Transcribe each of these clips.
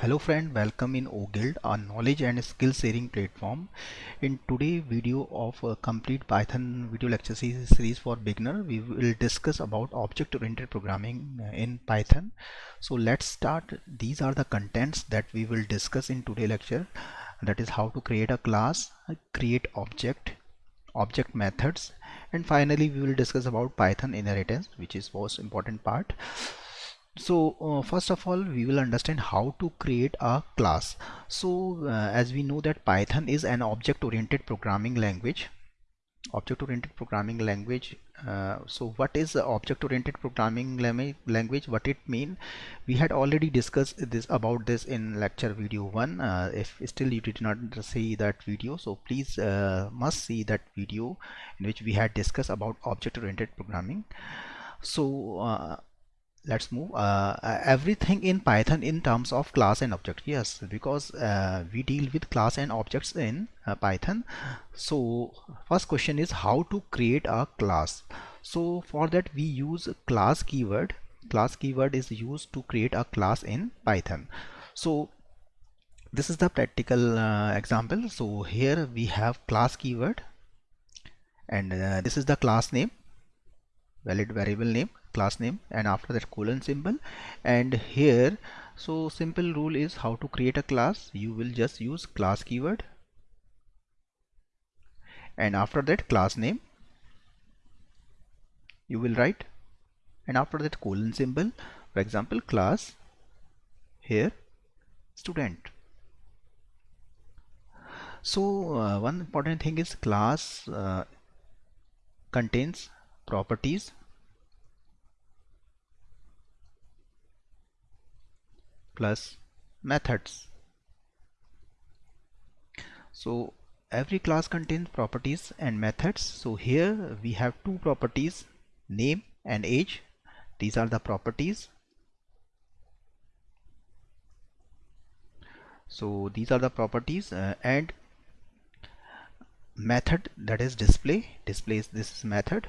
Hello friend, welcome in OGuild, a knowledge and skill sharing platform. In today's video of a complete Python video lecture series for beginner, we will discuss about object-oriented programming uh, in Python. So let's start. These are the contents that we will discuss in today's lecture. That is how to create a class, create object, object methods, and finally we will discuss about Python inheritance, which is most important part so uh, first of all we will understand how to create a class. So uh, as we know that python is an object oriented programming language. Object oriented programming language uh, so what is object oriented programming language? What it mean? We had already discussed this about this in lecture video 1 uh, if still you did not see that video so please uh, must see that video in which we had discussed about object oriented programming. So uh, let's move uh, uh, everything in python in terms of class and object. Yes because uh, we deal with class and objects in uh, python. So first question is how to create a class. So for that we use class keyword. Class keyword is used to create a class in python. So this is the practical uh, example. So here we have class keyword. And uh, this is the class name valid variable name class name and after that colon symbol. And here so simple rule is how to create a class. You will just use class keyword. And after that class name you will write. And after that colon symbol for example class here student. So uh, one important thing is class uh, contains properties plus methods. So every class contains properties and methods. So here we have two properties name and age. These are the properties. So these are the properties uh, and method that is display. Displays this method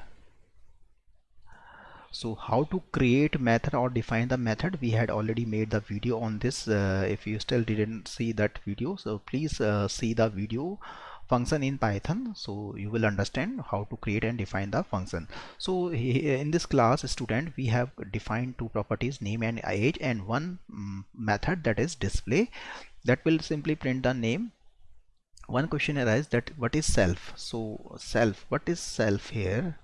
so how to create method or define the method we had already made the video on this uh, if you still didn't see that video. So please uh, see the video function in python so you will understand how to create and define the function. So in this class student we have defined two properties name and age and one um, method that is display that will simply print the name. One question arises that what is self? So self what is self here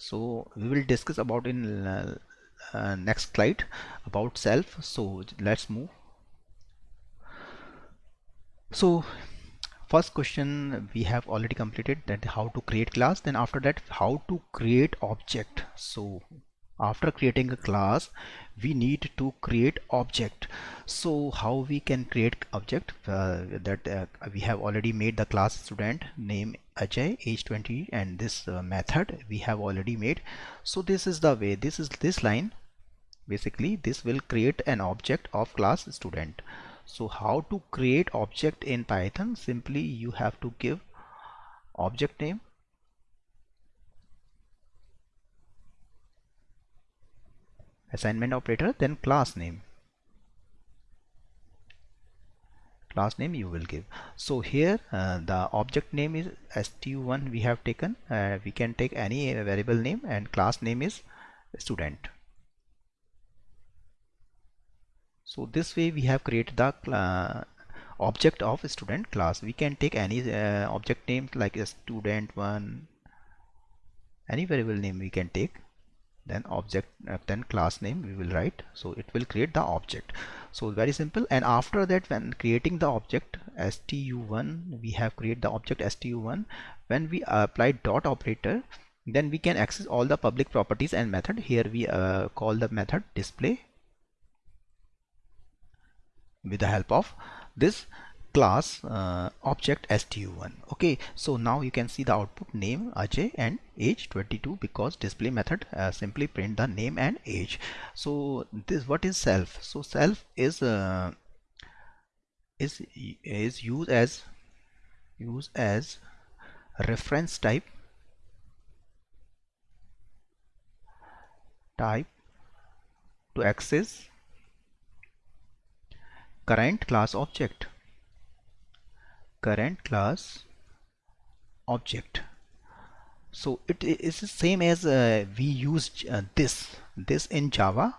so we will discuss about in uh, uh, next slide about self. So let's move. So first question we have already completed that how to create class. Then after that how to create object. So after creating a class we need to create object. So how we can create object? Uh, that uh, we have already made the class student name Ajay age 20 and this uh, method we have already made. So this is the way this is this line. Basically this will create an object of class student. So how to create object in python? Simply you have to give object name. Assignment operator then class name class name you will give. So here uh, the object name is stu1 we have taken. Uh, we can take any variable name and class name is student. So this way we have created the uh, object of student class. We can take any uh, object name like a student one any variable name we can take. Then object uh, then class name we will write. So it will create the object so very simple. And after that when creating the object stu1 we have created the object stu1 when we apply dot operator then we can access all the public properties and method. Here we uh, call the method display with the help of this class uh, object stu1 okay so now you can see the output name Ajay and age 22 because display method uh, simply print the name and age. So this what is self? So self is uh, is is used as used as reference type type to access current class object current class object. So it is the same as uh, we used uh, this this in java.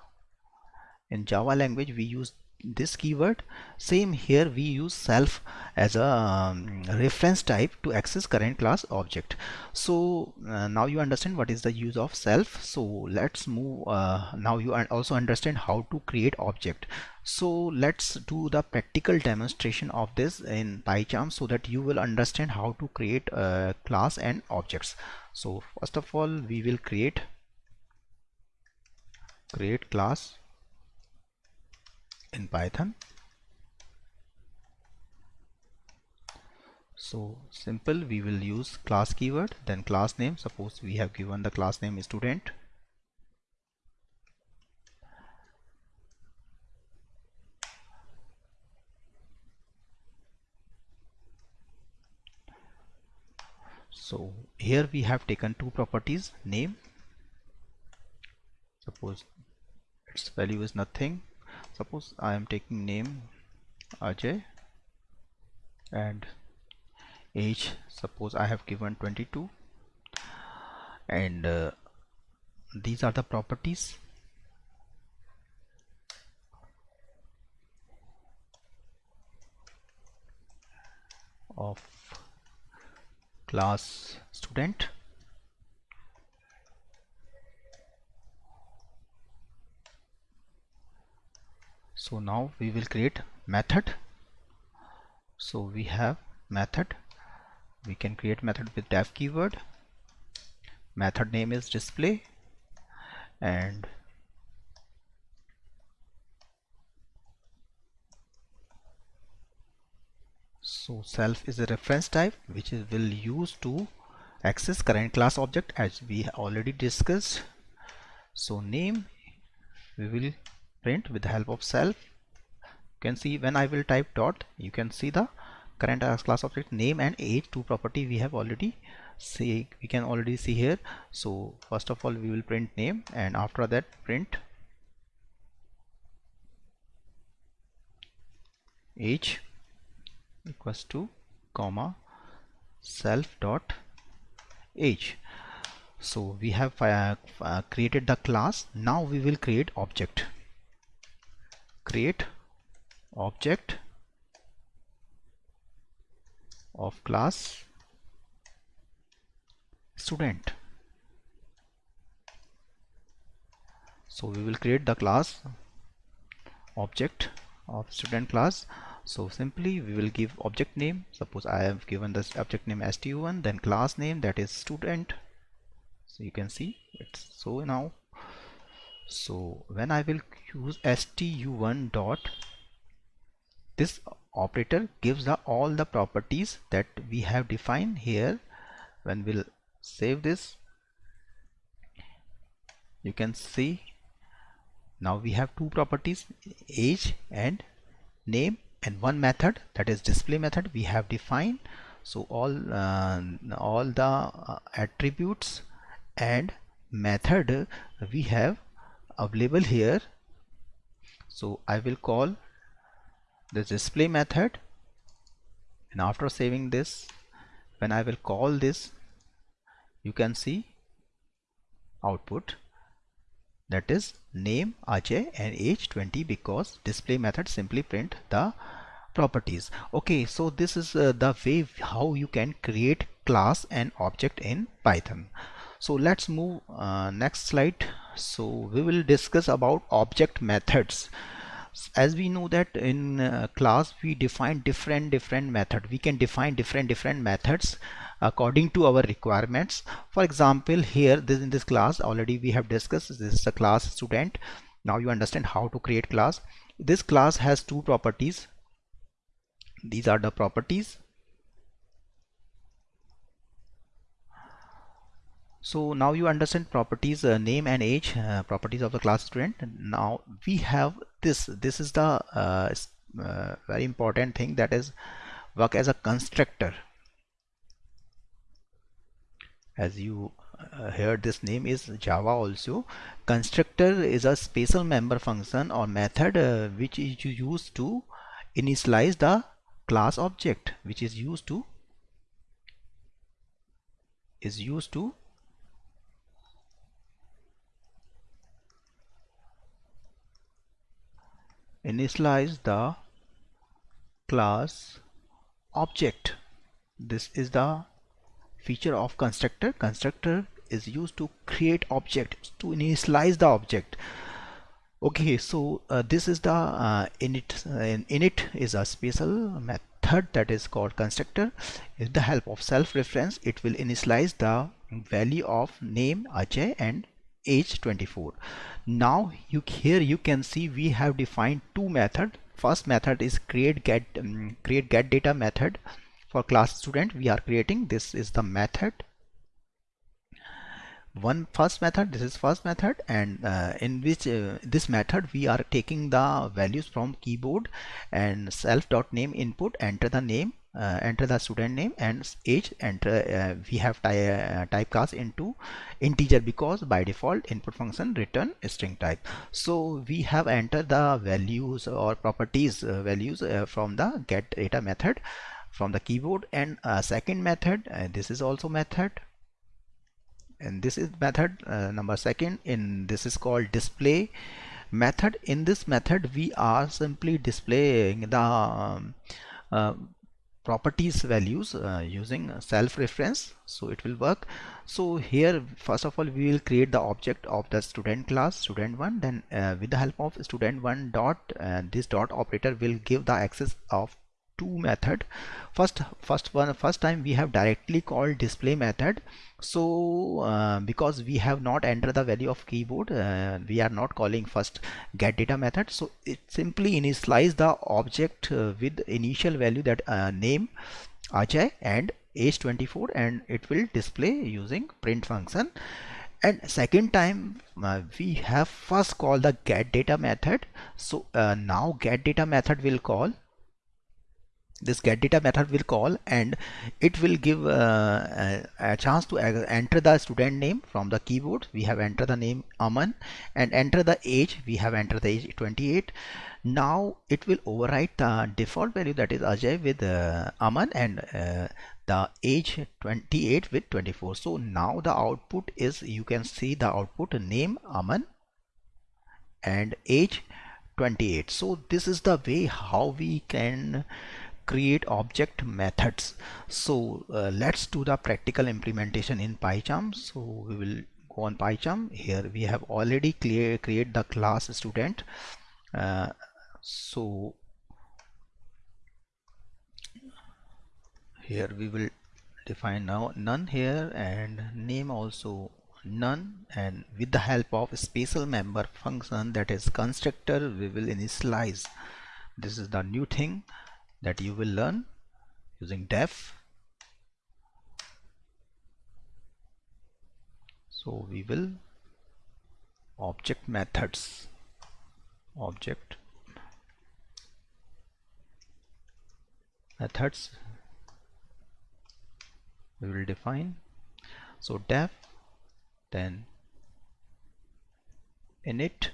In java language we use this keyword. Same here we use self as a um, reference type to access current class object. So uh, now you understand what is the use of self. So let's move uh, now you also understand how to create object so let's do the practical demonstration of this in PyCharm so that you will understand how to create a class and objects. So first of all we will create create class in Python. So simple we will use class keyword then class name. Suppose we have given the class name student so here we have taken two properties name. Suppose its value is nothing. Suppose I am taking name Ajay and age suppose I have given 22 and uh, these are the properties. Of class student. So now we will create method. So we have method. We can create method with def keyword. Method name is display. And so self is a reference type which is will use to access current class object as we already discussed. So name we will print with the help of self. You can see when I will type dot you can see the current class object name and age two property we have already see we can already see here. So first of all we will print name and after that print age equals to comma self dot age so we have uh, uh, created the class. Now we will create object. Create object of class student. So we will create the class object of student class so simply we will give object name. Suppose I have given this object name stu1 then class name that is student. So you can see it's so now. So when I will use stu1 dot this operator gives the all the properties that we have defined here. When we'll save this you can see now we have two properties age and name and one method that is display method we have defined. So all uh, all the uh, attributes and method we have available here. So I will call the display method. And after saving this when I will call this you can see output that is name Ajay and age 20 because display method simply print the properties. Okay so this is uh, the way how you can create class and object in Python. So let's move uh, next slide. So we will discuss about object methods. As we know that in uh, class we define different different method. We can define different different methods according to our requirements. For example here this in this class already we have discussed this is a class student. Now you understand how to create class. This class has two properties. These are the properties. So now you understand properties uh, name and age uh, properties of the class student. Now we have this. This is the uh, uh, very important thing that is work as a constructor as you uh, heard this name is java also. Constructor is a special member function or method uh, which is used to initialize the class object which is used to is used to initialize the class object. This is the feature of constructor. Constructor is used to create object to initialize the object. Okay so uh, this is the uh, init uh, init is a special method that is called constructor. With the help of self reference it will initialize the value of name Ajay and age 24 now you here you can see we have defined two method. First method is create get um, create get data method for class student we are creating this is the method. One first method this is first method and uh, in which uh, this method we are taking the values from keyboard and self dot name input enter the name uh, enter the student name and age enter uh, we have ty uh, typecast into integer because by default input function return string type. So we have entered the values or properties uh, values from the get data method from the keyboard. And second method this is also method. And this is method uh, number second in this is called display method. In this method we are simply displaying the um, uh, properties values uh, using self reference so it will work. So here first of all we will create the object of the student class student one. Then uh, with the help of student one dot uh, this dot operator will give the access of two method. First first one first time we have directly called display method. So uh, because we have not entered the value of keyboard uh, we are not calling first get data method. So it simply initialize the object uh, with initial value that uh, name Ajay and age 24 and it will display using print function. And second time uh, we have first called the get data method. So uh, now get data method will call this get data method will call and it will give uh, a, chance to enter the student name from the keyboard. We have entered the name Aman and enter the age. We have entered the age 28 now it will overwrite the default value that is Ajay with uh, Aman and uh, the age 28 with 24 so now the output is you can see the output name Aman and age 28 so this is the way how we can create object methods. So uh, let's do the practical implementation in PyCharm. So we will go on PyCharm. Here we have already clear create the class student. Uh, so here we will define now none here and name also none. And with the help of special member function that is constructor we will initialize. This is the new thing that you will learn using def. So we will object methods. Object methods we will define. So def then init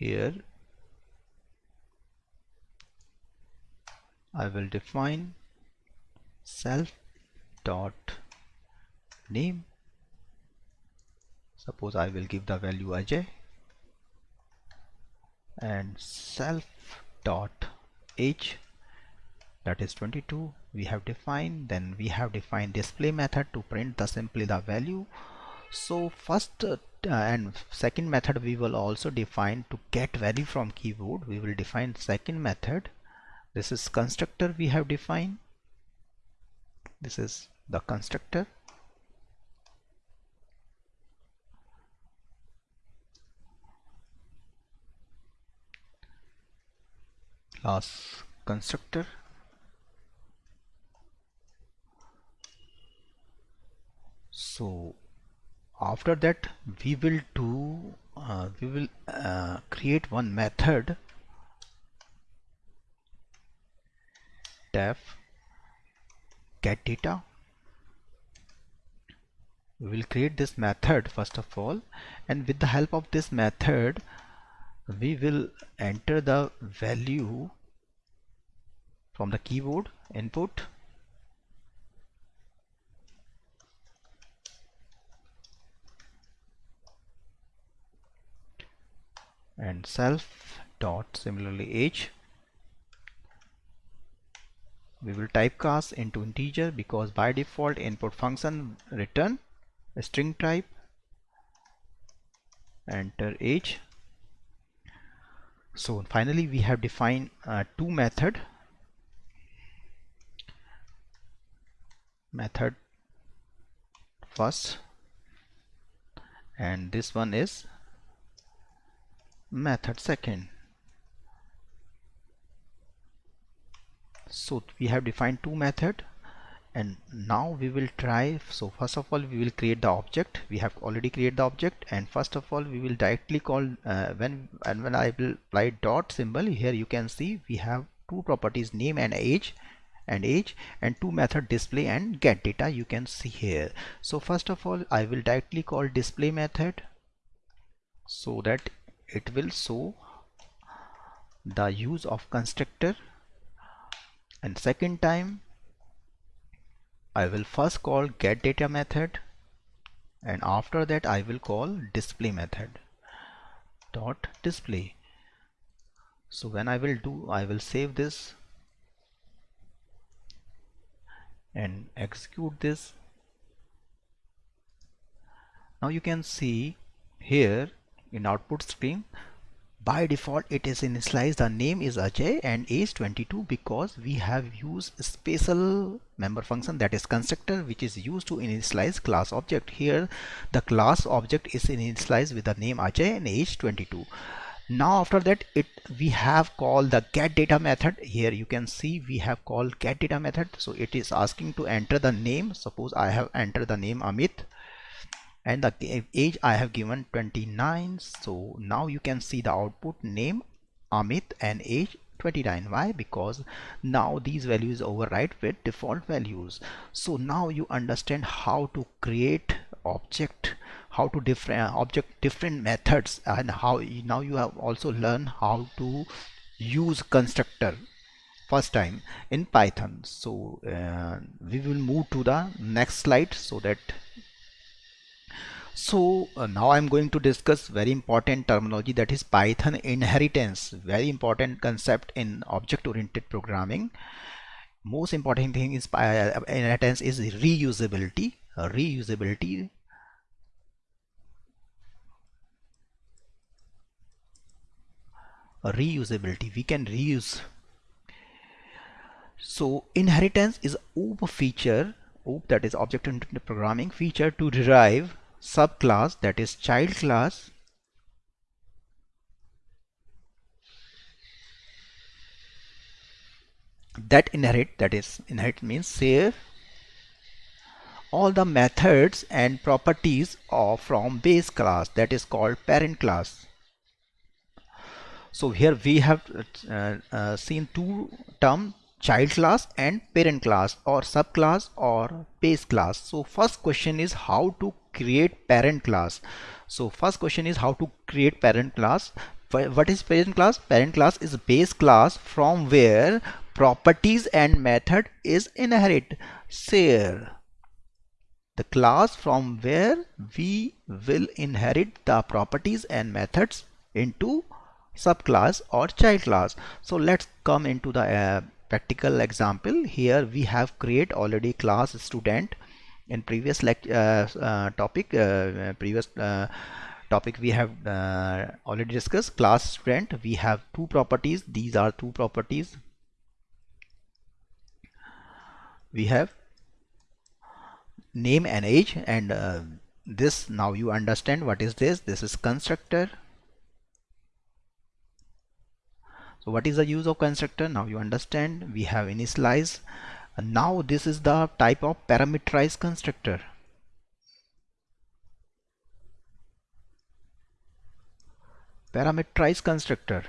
here I will define self dot name. Suppose I will give the value Ajay and self dot age that is 22 we have defined then we have defined display method to print the simply the value so first uh, and second method we will also define to get value from keyboard we will define second method. This is constructor we have defined. This is the constructor. Class constructor. So after that we will do uh, we will uh, create one method. Def get data. We will create this method first of all. And with the help of this method we will enter the value from the keyboard input and self dot similarly age we will typecast into integer because by default input function return a string type enter age so finally we have defined uh, two method. Method first. And this one is method second. So we have defined two method and now we will try. So first of all we will create the object. We have already created the object and first of all we will directly call uh, when and when I will apply dot symbol here you can see we have two properties name and age and age and two method display and get data you can see here. So first of all I will directly call display method. So that it will show the use of constructor. And second time I will first call get data method. And after that I will call display method. Dot display. So when I will do I will save this and execute this. Now you can see here in output stream by default it is initialized the name is Ajay and age 22 because we have used special member function that is constructor which is used to initialize class object. Here the class object is initialized with the name Ajay and age 22 now after that it we have called the get data method. Here you can see we have called get data method. So it is asking to enter the name. Suppose I have entered the name Amit and the age I have given 29 so now you can see the output name Amit and age 29 why? Because now these values override with default values. So now you understand how to create object how to different object different methods and how now you have also learned how to use constructor first time in python. So uh, we will move to the next slide so that so uh, now I'm going to discuss very important terminology that is Python inheritance. Very important concept in object oriented programming. Most important thing is uh, inheritance is reusability. Uh, reusability reusability. We can reuse. So inheritance is OOP feature OOP that is object oriented programming feature to derive subclass that is child class that inherit that is inherit means save all the methods and properties of from base class that is called parent class. So here we have uh, uh, seen two term child class and parent class or subclass or base class. So first question is how to create parent class. So first question is how to create parent class. What is parent class? Parent class is base class from where properties and method is inherit. Share the class from where we will inherit the properties and methods into subclass or child class. So let's come into the uh, practical example. Here we have create already class student in previous uh, uh, topic uh, previous topic we have already discussed. Class student we have two properties. These are two properties. We have name and age and uh, this now you understand what is this. This is constructor. So what is the use of constructor? Now you understand. We have initialize now this is the type of parameterized constructor. Parameterized constructor.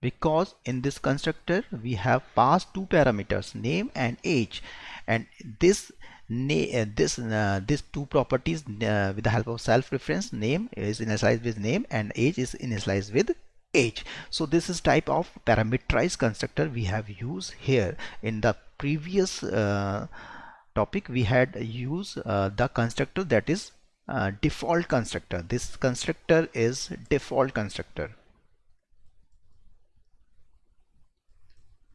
Because in this constructor we have passed two parameters name and age. And this uh, this uh, these two properties uh, with the help of self reference name is initialized with name and age is initialized with age. So this is type of parameterized constructor we have used here. In the previous uh, topic we had used uh, the constructor that is uh, default constructor. This constructor is default constructor.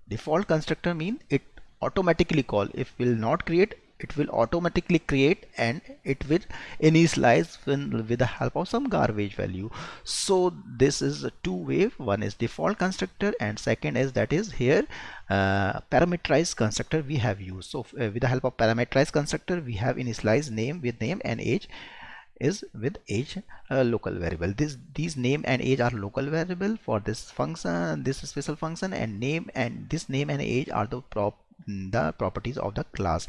Default constructor mean it automatically call. If will not create it will automatically create and it will initialize when, with the help of some garbage value. So this is a two way one is default constructor and second is that is here uh, parameterized constructor we have used. So uh, with the help of parameterized constructor we have initialized name with name and age is with age uh, local variable. This these name and age are local variable for this function this special function and name and this name and age are the prop the properties of the class.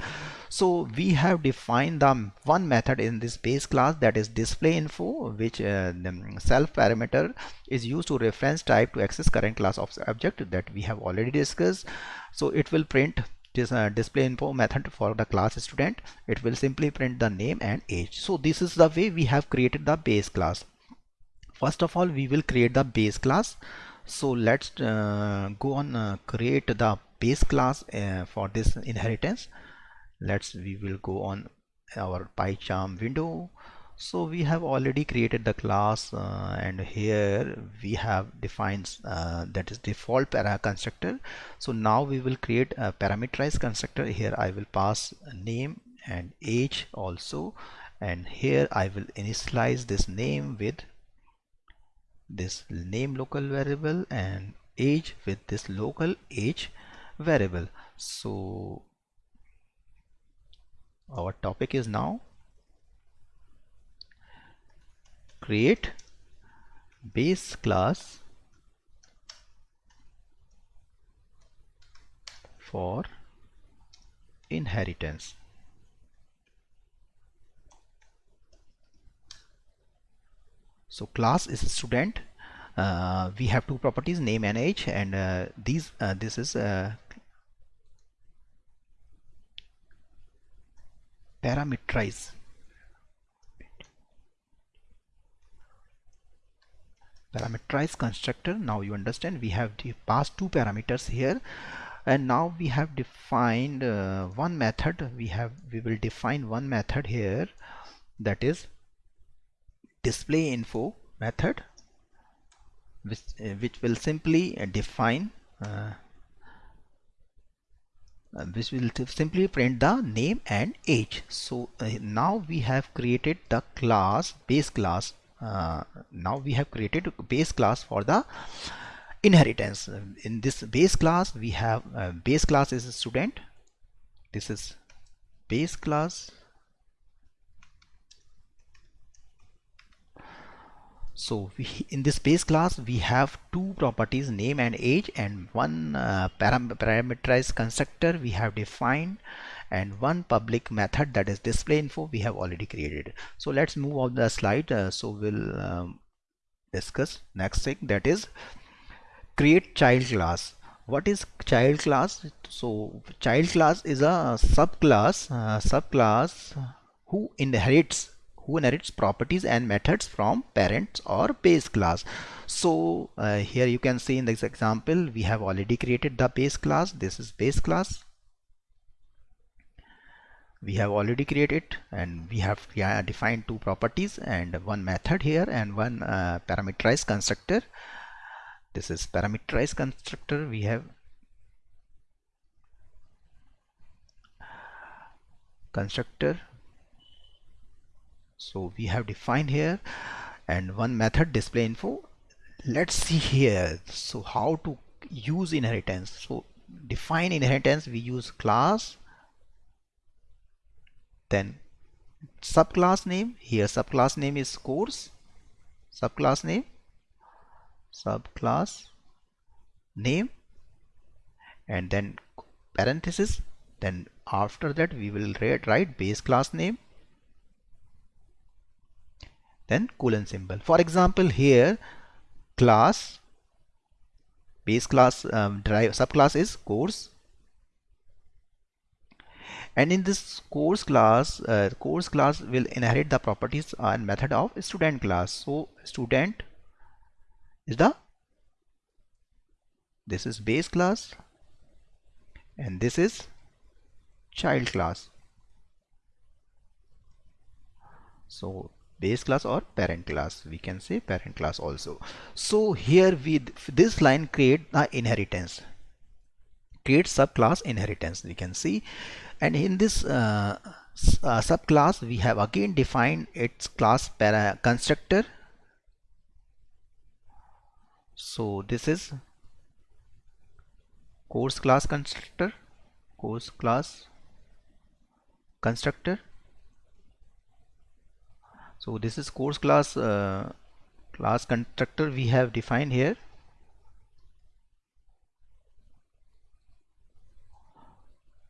So we have defined the one method in this base class that is display info which uh, self parameter is used to reference type to access current class of object that we have already discussed. So it will print this uh, display info method for the class student. It will simply print the name and age. So this is the way we have created the base class. First of all we will create the base class. So let's uh, go on uh, create the base class uh, for this inheritance. Let's we will go on our PyCharm window. So we have already created the class uh, and here we have defined uh, that is default para constructor. So now we will create a parameterized constructor. Here I will pass name and age also. And here I will initialize this name with this name local variable and age with this local age variable. So our topic is now create base class for inheritance. So class is student. Uh, we have two properties name and age and uh, these uh, this is uh, parameterize constructor. Now you understand we have passed two parameters here. And now we have defined uh, one method. We have we will define one method here. That is display info method which, uh, which will simply define uh, uh, which will simply print the name and age. So uh, now we have created the class base class. Uh, now we have created base class for the inheritance. In this base class we have uh, base class is a student. This is base class so we, in this base class we have two properties name and age and one uh, param parameterized constructor we have defined and one public method that is display info we have already created. So let's move on the slide. Uh, so we'll um, discuss next thing that is create child class. What is child class? So child class is a subclass uh, subclass who inherits who inherits properties and methods from parents or base class. So uh, here you can see in this example we have already created the base class. This is base class. We have already created and we have defined two properties and one method here and one uh, parameterized constructor. This is parameterized constructor. We have constructor so we have defined here and one method display info. Let's see here. So how to use inheritance. So define inheritance. We use class then subclass name. Here subclass name is course. Subclass name. Subclass name. And then parenthesis. Then after that we will write base class name then colon symbol. For example here class base class um, drive subclass is course. And in this course class uh, course class will inherit the properties and method of student class. So student is the this is base class and this is child class. So base class or parent class. We can say parent class also. So here with this line create the inheritance create subclass inheritance we can see. And in this uh, uh, subclass we have again defined its class para constructor. So this is course class constructor course class constructor so this is course class uh, class constructor we have defined here.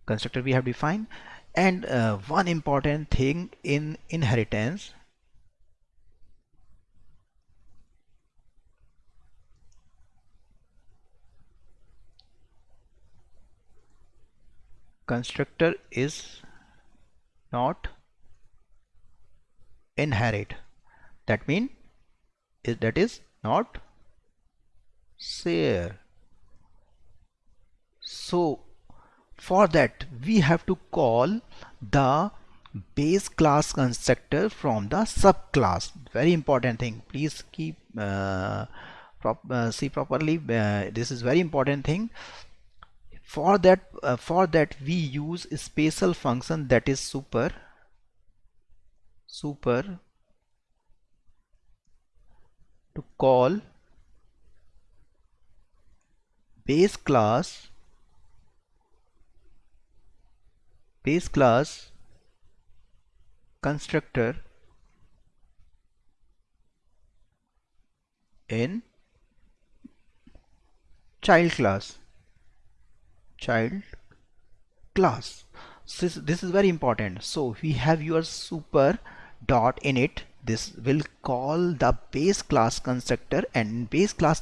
Constructor we have defined. And uh, one important thing in inheritance. Constructor is not inherit. That mean is that is not share. So for that we have to call the base class constructor from the subclass. Very important thing. Please keep uh, prop, uh, see properly. Uh, this is very important thing. For that uh, for that we use special function that is super super to call base class base class constructor in child class child class. This, this is very important. So we have your super dot init this will call the base class constructor and base class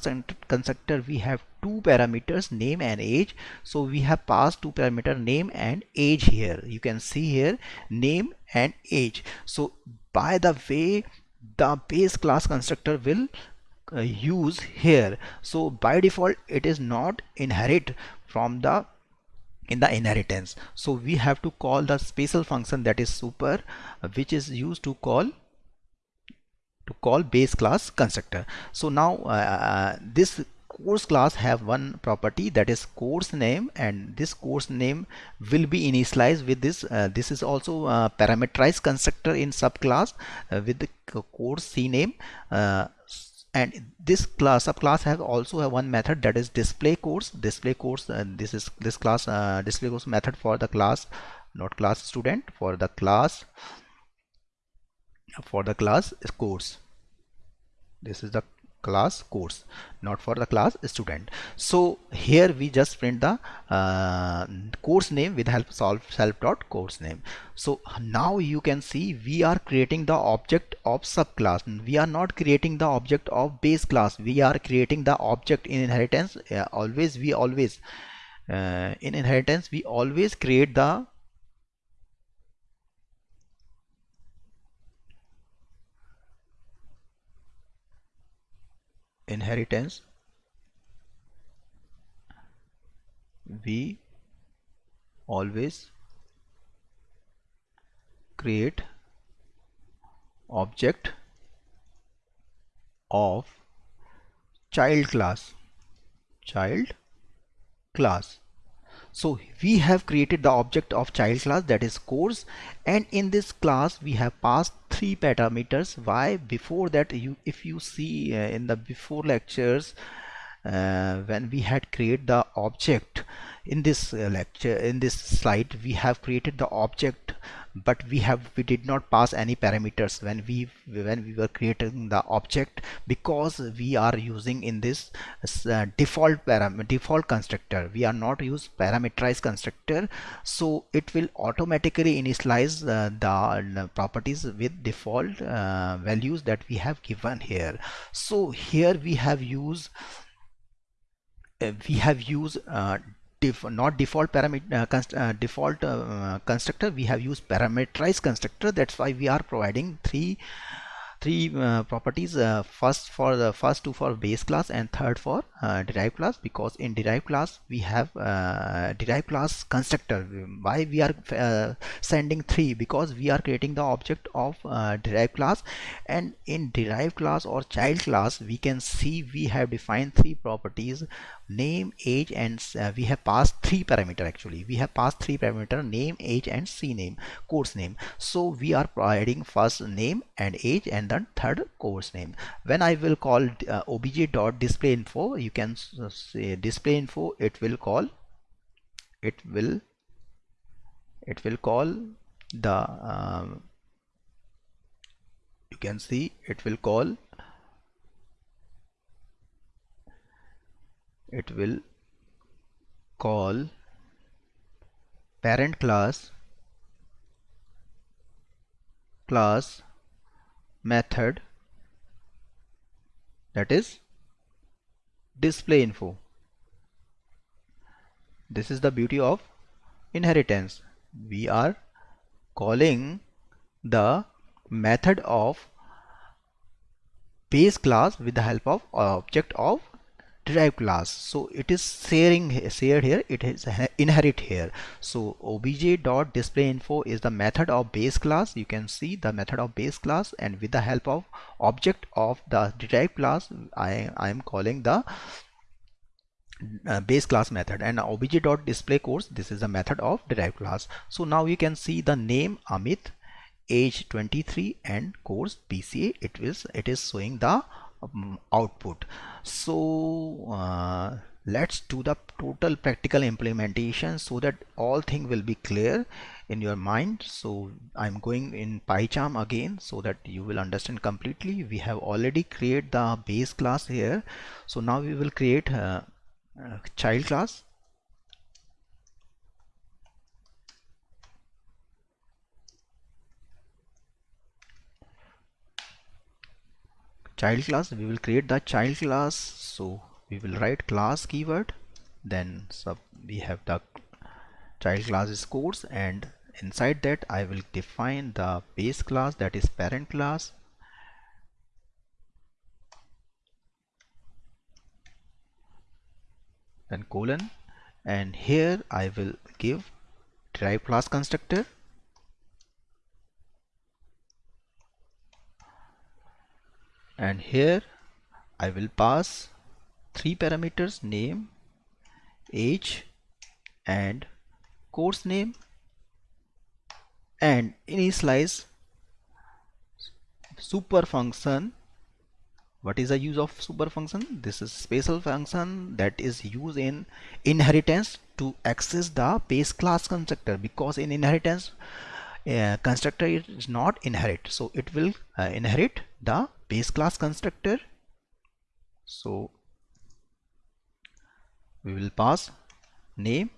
constructor we have two parameters name and age. So we have passed two parameter name and age here. You can see here name and age. So by the way the base class constructor will uh, use here. So by default it is not inherit from the in the inheritance. So we have to call the special function that is super which is used to call to call base class constructor. So now uh, uh, this course class have one property that is course name and this course name will be initialized with this uh, this is also a parameterized constructor in subclass uh, with the course cname uh, and this class subclass have also have one method that is display course. Display course and this is this class uh, display course method for the class not class student for the class for the class course. This is the class course not for the class student. So here we just print the uh, course name with help solve self dot course name. So now you can see we are creating the object of subclass. We are not creating the object of base class. We are creating the object in inheritance. Uh, always we always uh, in inheritance we always create the inheritance we always create object of child class child class so we have created the object of child class that is course. And in this class we have passed three parameters. Why? Before that you if you see uh, in the before lectures uh, when we had created the object in this uh, lecture in this slide we have created the object but we have we did not pass any parameters when we when we were creating the object because we are using in this uh, default parameter default constructor. We are not use parameterized constructor. So it will automatically initialize uh, the properties with default uh, values that we have given here. So here we have used uh, we have used uh, def not default parameter uh, const uh, default uh, constructor. We have used parameterized constructor. That's why we are providing three three uh, properties uh, first for the first two for base class and third for uh, derived class because in derived class we have derived class constructor. Why we are sending three? Because we are creating the object of derived class. And in derived class or child class we can see we have defined three properties name age and uh, we have passed three parameter actually. We have passed three parameter name age and cname course name. So we are providing first name and age and then third course name. When i will call uh, obj dot display info you can say display info it will call it will it will call the um, you can see it will call it will call parent class class method that is display info. This is the beauty of inheritance. We are calling the method of base class with the help of object of derived class so it is sharing shared here. It is inherit here. So obj dot display info is the method of base class you can see the method of base class and with the help of object of the derived class i i am calling the uh, base class method. And obj dot display course this is the method of derived class so now you can see the name amit age 23 and course bca it is it is showing the um, output. So uh, let's do the total practical implementation so that all thing will be clear in your mind. So I'm going in PyCharm again so that you will understand completely. We have already created the base class here. So now we will create a, a child class child class we will create the child class. So we will write class keyword. Then sub we have the child class is course and inside that I will define the base class that is parent class. Then colon. And here I will give derived class constructor and here I will pass three parameters name age and course name. And initialize super function. What is the use of super function? This is special function that is used in inheritance to access the base class constructor. Because in inheritance uh, constructor is not inherit. So it will uh, inherit the base class constructor. So we will pass name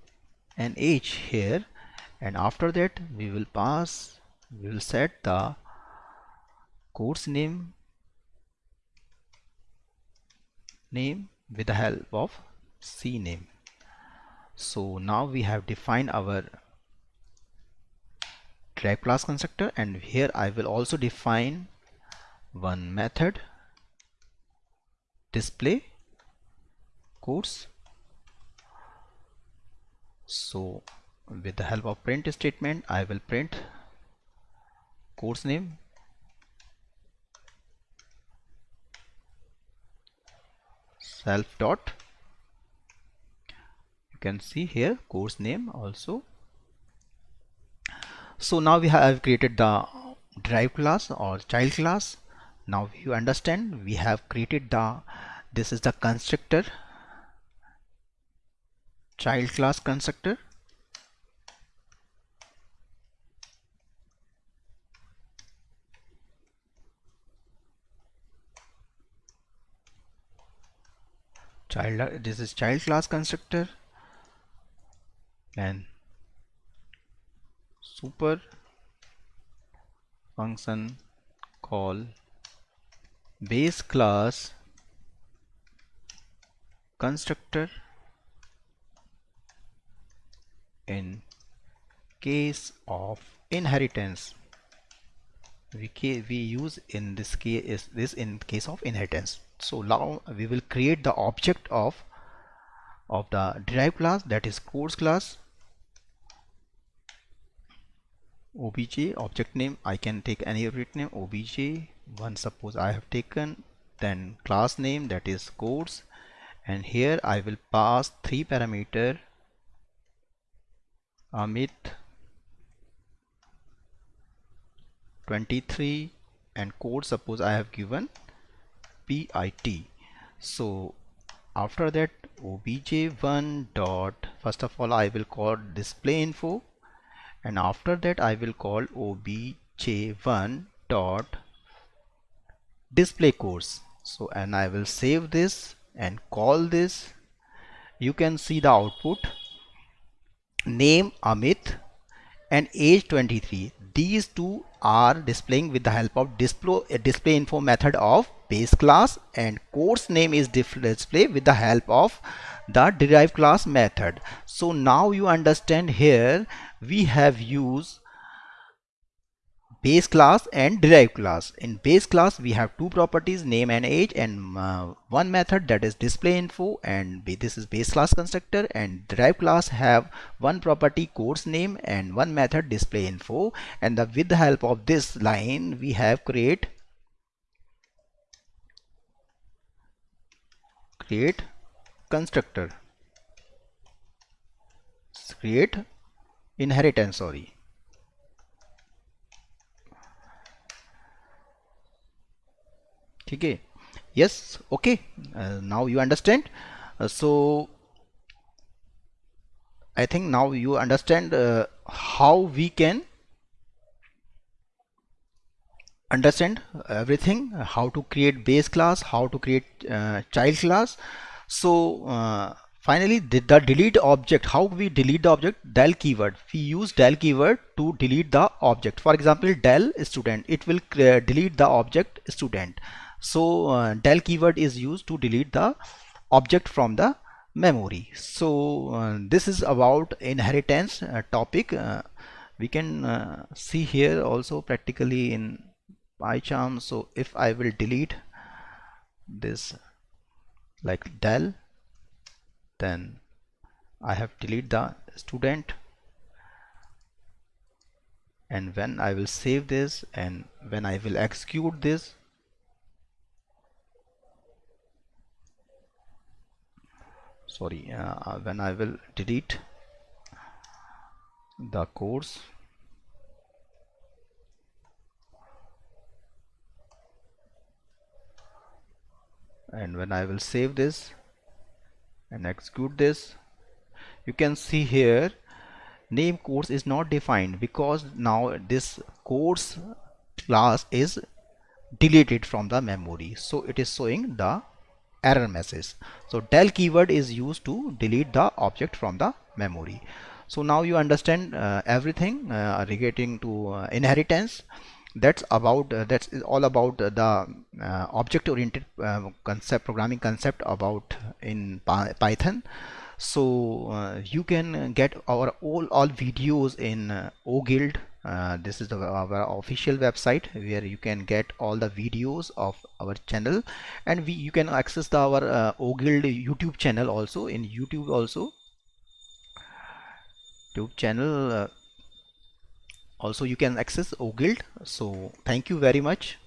and age here. And after that we will pass we will set the course name name with the help of cname so now we have defined our derived class constructor. And here I will also define one method. Display. Course. So with the help of print statement I will print course name. Self dot. You can see here course name also. So now we have created the drive class or child class now you understand we have created the this is the constructor child class constructor. Child uh, this is child class constructor. And super function call base class constructor in case of inheritance. We, we use in this case is this in case of inheritance. So now we will create the object of of the derived class that is course class. Obj object name I can take any object name obj one suppose I have taken then class name that is course and here I will pass three parameter Amit 23 and code suppose I have given PIT so after that obj1 dot first of all I will call display info and after that I will call obj1 dot display course so and I will save this and call this. You can see the output. Name Amit and age 23 these two are displaying with the help of display, display info method of base class and course name is display with the help of the derived class method. So now you understand here we have used base class and derived class. In base class we have two properties name and age and uh, one method that is display info and this is base class constructor and derived class have one property course name and one method display info. And the, with the help of this line we have create create constructor. Create inheritance sorry okay. Yes. Okay. Uh, now you understand. Uh, so I think now you understand uh, how we can understand everything how to create base class how to create child class. So finally the, delete object how we delete the object del keyword. We use del keyword to delete the object. For example del student. It will delete the object student so uh, del keyword is used to delete the object from the memory. So uh, this is about inheritance uh, topic. Uh, we can uh, see here also practically in PyCharm. So if I will delete this like del then I have delete the student. And when I will save this and when I will execute this sorry uh, when I will delete the course and when I will save this and execute this you can see here name course is not defined because now this course class is deleted from the memory. So it is showing the error message so del keyword is used to delete the object from the memory. So now you understand uh, everything uh, relating to uh, inheritance. That's about uh, that's all about the uh, object oriented uh, concept programming concept about in python. So you can get our all all videos in oguild uh, this is the, our official website where you can get all the videos of our channel. And we you can access the, our uh, oguild youtube channel also. In youtube also youtube channel uh, also you can access oguild so thank you very much